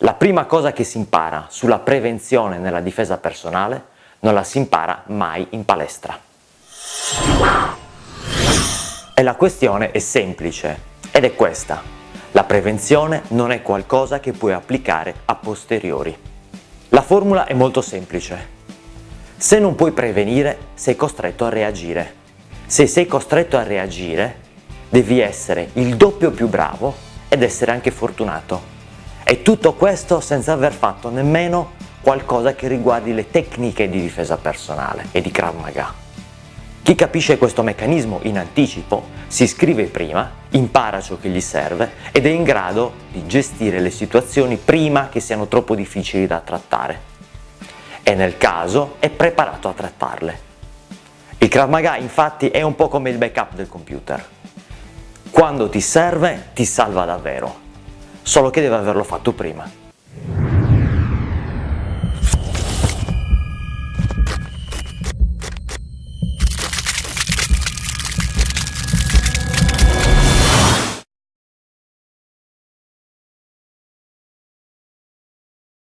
La prima cosa che si impara sulla prevenzione nella difesa personale non la si impara mai in palestra. E la questione è semplice ed è questa. La prevenzione non è qualcosa che puoi applicare a posteriori. La formula è molto semplice. Se non puoi prevenire, sei costretto a reagire. Se sei costretto a reagire, devi essere il doppio più bravo ed essere anche fortunato. E tutto questo senza aver fatto nemmeno qualcosa che riguardi le tecniche di difesa personale e di Krav Maga. Chi capisce questo meccanismo in anticipo si iscrive prima, impara ciò che gli serve ed è in grado di gestire le situazioni prima che siano troppo difficili da trattare. E nel caso è preparato a trattarle. Il Krav Maga infatti è un po' come il backup del computer. Quando ti serve ti salva davvero solo che deve averlo fatto prima.